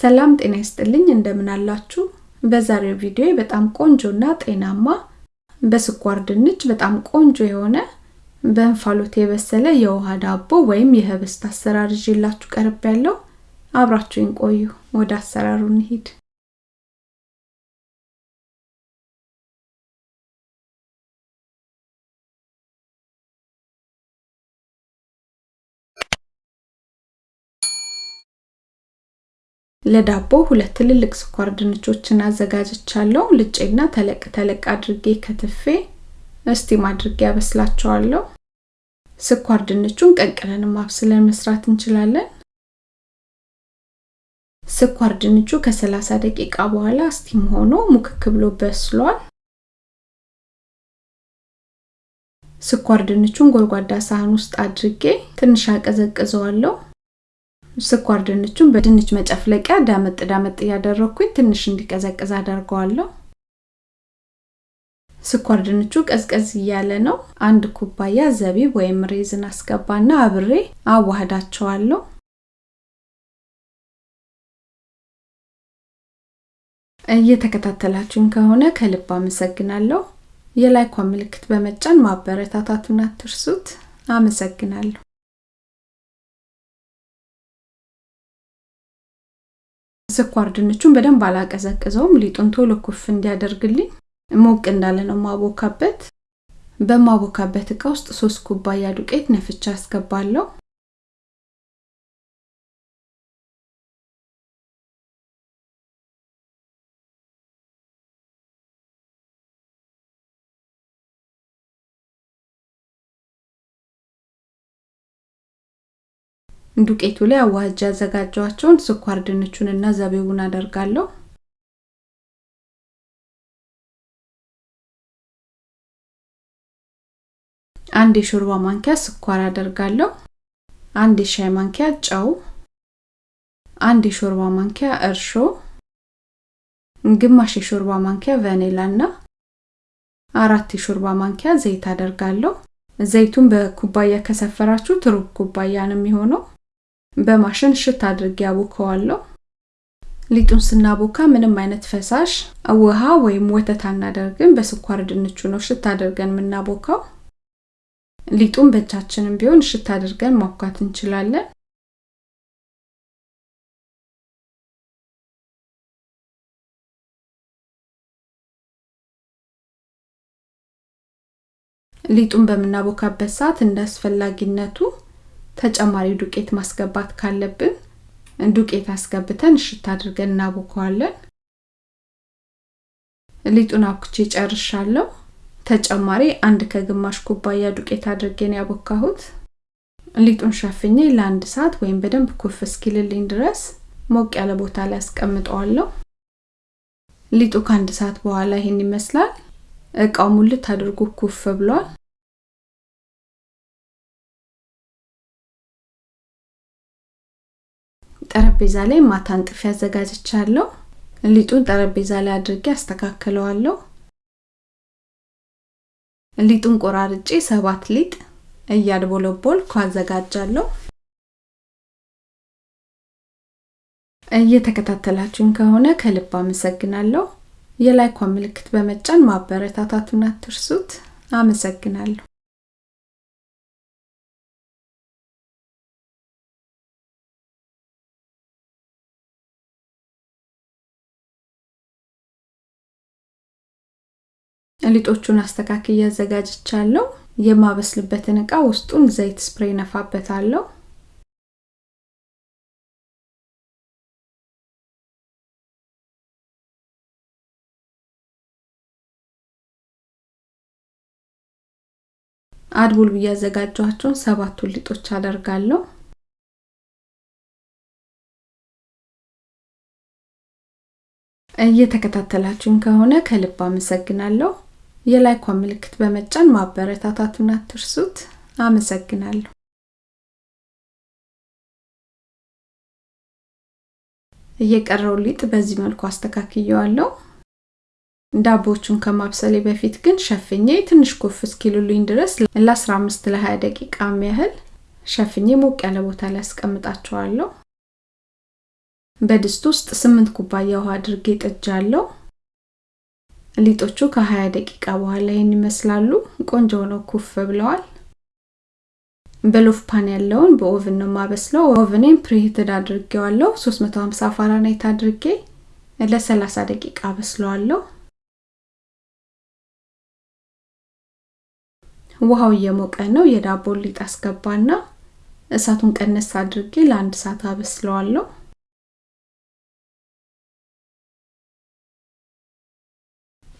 ሰላም ጤና ይስጥልኝ እንደምን አላችሁ? በዛሬው ቪዲዮ በጣም ቆንጆና ጤናማ በስኳር ድንች በጣም ቆንጆ የሆነ በእንፋሎት የበሰለ የውሃ ዳቦ ወይም የህብስት አሰራር ይዤላችሁ ቀርብ ያለው አብራችሁኝ ቆዩ። ወደ አሰራሩ እንሂድ። ለዳቦ ሁለት ትልልቅ ስኳር ድንቾችን አዘጋጅቻለሁ። ልጬና ተለቅ ተለቅ አድርጌ ከትፌ እስቲም አድርጌ ያበስላቸዋለሁ። ስኳር ድንቹን ቀቅለን ማብስለን መስራት እንችላለን። ስኳር ድንቹ ከ30 ደቂቃ በኋላ እስቲም ሆኖ ሙክክ ብሎ በስሏል። ስኳር ድንቹን ጎድጓዳ ሳህን ውስጥ አድርጌ ትንሽ አቀዘቅዘዋለሁ። ስኳር ድንቹን በድንች መጨፍለቂያ ዳመጥ ዳመጥ እያደረኩኝ ትንሽ እንዲቀዘቅዝ አደርገዋለሁ። ስኳር ድንቹ ቀዝቀዝ እያለ ነው። አንድ ኩባያ ዘቢብ ወይም ሬዝን አስገባና አብሬ አዋህዳቸዋለሁ። እየተከታተላችሁኝ ከሆነ ከልብ አመሰግናለሁ። የላይኳ ምልክት በመጫን ማበረታታቱን አትርሱት። አመሰግናለሁ። ስኳር ድንቹን በደንብ አላቀዘቅዘውም። ሊጡን ቶሎ ኩፍ እንዲያደርግልኝ ሞቅ እንዳለ ነው ማቦካበት። በማቦካበት እቃ ውስጥ ሶስት ኩባያ ዱቄት ነፍቻ አስገባለሁ። ዱቄቱ ላይ አዋህጃ ያዘጋጀዋቸውን ስኳር ድንቹን እና ዘቢቡን አደርጋለሁ። አንድ የሾርባ ማንኪያ ስኳር አደርጋለሁ። አንድ የሻይ ማንኪያ ጨው፣ አንድ የሾርባ ማንኪያ እርሾ፣ ግማሽ የሾርባ ማንኪያ ቫኒላ እና አራት የሾርባ ማንኪያ ዘይት አደርጋለሁ። ዘይቱን በኩባያ ከሰፈራችሁት ሩብ ኩባያ ነው የሚሆነው። በማሽን ሽት አድርጌ አቦከዋለሁ። ሊጡን ስናቦካ ምንም አይነት ፈሳሽ ውሃ ወይም ወተት አናደርግም። በስኳር ድንቹ ነው ሽት አድርገን የምናቦካው። ሊጡን በእጃችንም ቢሆን ሽት አድርገን ማብኳት እንችላለን። ሊጡን በምናቦካበት ሰዓት እንደ አስፈላጊነቱ ተጨማሪ ዱቄት ማስገባት ካለብን ዱቄት አስገብተን እሽት አድርገን እናቦከዋለን። ሊጡን አብኩቼ ጨርሻለሁ። ተጨማሪ አንድ ከግማሽ ኩባያ ዱቄት አድርጌን ያቦካሁት። ሊጡን ሸፍኜ ለአንድ ሰዓት ወይም በደንብ ኩፍ እስኪልልኝ ድረስ ሞቅ ያለ ቦታ ላይ አስቀምጠዋለሁ። ሊጡ ከአንድ ሰዓት በኋላ ይሄን ይመስላል። እቃው ሙልት አድርጎ ኩፍ ብሏል። ጠረጴዛ ላይ ማታ አንጥፌ አዘጋጅቻለሁ። ሊጡን ጠረጴዛ ላይ አድርጌ አስተካክለዋለሁ። ሊጡን ቆራርጬ ሰባት ሊጥ እያድቦለቦልኩ አዘጋጃለሁ። እየተከታተላችሁኝ ከሆነ ከልብ አመሰግናለሁ። የላይኳ ምልክት በመጫን ማበረታታቱን አትርሱት። አመሰግናለሁ። ሊጦቹን አስተካክዬ አዘጋጅቻለሁ። የማበስልበትን እቃ ውስጡን ዘይት ስፕሬይ ነፋበታለሁ። አድቡል ብዬ ያዘጋጇቸውን ሰባቱን ሊጦች አደርጋለሁ። እየተከታተላችሁኝ ከሆነ ከልብ አመሰግናለሁ። የላይኳ ምልክት በመጫን ማበረታታቱን አትርሱት። አመሰግናለሁ። እየቀረው ሊጥ በዚህ መልኩ አስተካክየዋለሁ። ዳቦቹን ከማብሰሌ በፊት ግን ሸፍኜ ትንሽ ኩፍ እስኪሉልኝ ድረስ ለ15 ለ20 ደቂቃ ያህል ሸፍኜ ሞቅ ያለ ቦታ ላይ አስቀምጣቸዋለሁ። በድስት ውስጥ 8 ኩባያ ውሃ አድርጌ ጥጃለሁ። ሊጦቹ ከ20 ደቂቃ በኋላ ይህን ይመስላሉ። ቆንጆ ሆነው ኩፍ ብለዋል። በ loaf pan ያለውን በ oven ነው የማበስለው። oven ኔን preheated አድርጌዋለሁ። 350 ፋራናይት አድርጌ ለ30 ደቂቃ አበስለዋለሁ። ውሃው እየሞቀ ነው። የዳቦ ሊጥ አስገባና እሳቱን ቀነስ አድርጌ ለአንድ ሰዓት አበስለዋለሁ።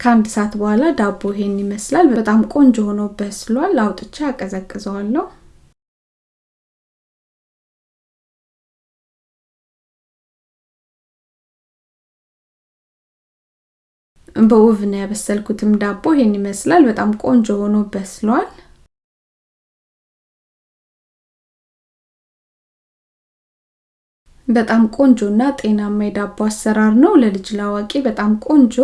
ከአንድ ሰዓት በኋላ ዳቦ ይሄን ይመስላል። በጣም ቆንጆ ሆኖ በስሏል። አውጥቼ አቀዘቅዘዋለሁ። በኦቭን ያበሰልኩትም ዳቦ ይሄን ይመስላል። በጣም ቆንጆ ሆኖ በስሏል። በጣም ቆንጆና ጤናማ የዳቦ አሰራር ነው። ለልጅ ላዋቂ በጣም ቆንጆ፣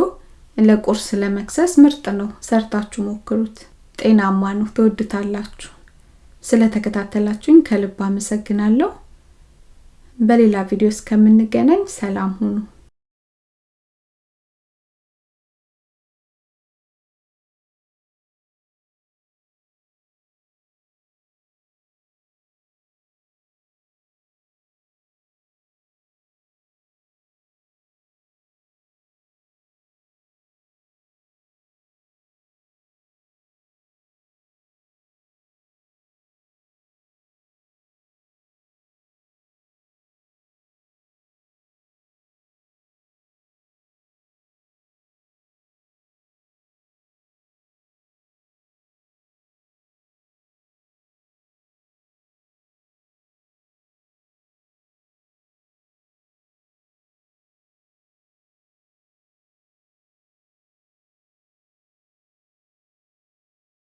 ለቁርስ ለመክሰስ ምርጥ ነው። ሰርታችሁ ሞክሩት። ጤናማ ነው፣ ትወዱታላችሁ። ስለተከታተላችሁኝ ከልብ አመሰግናለሁ። በሌላ ቪዲዮ እስከምንገናኝ ሰላም ሁኑ።